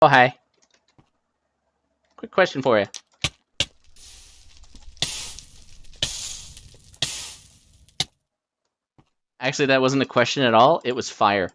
Oh, hi. Quick question for you. Actually, that wasn't a question at all. It was fire.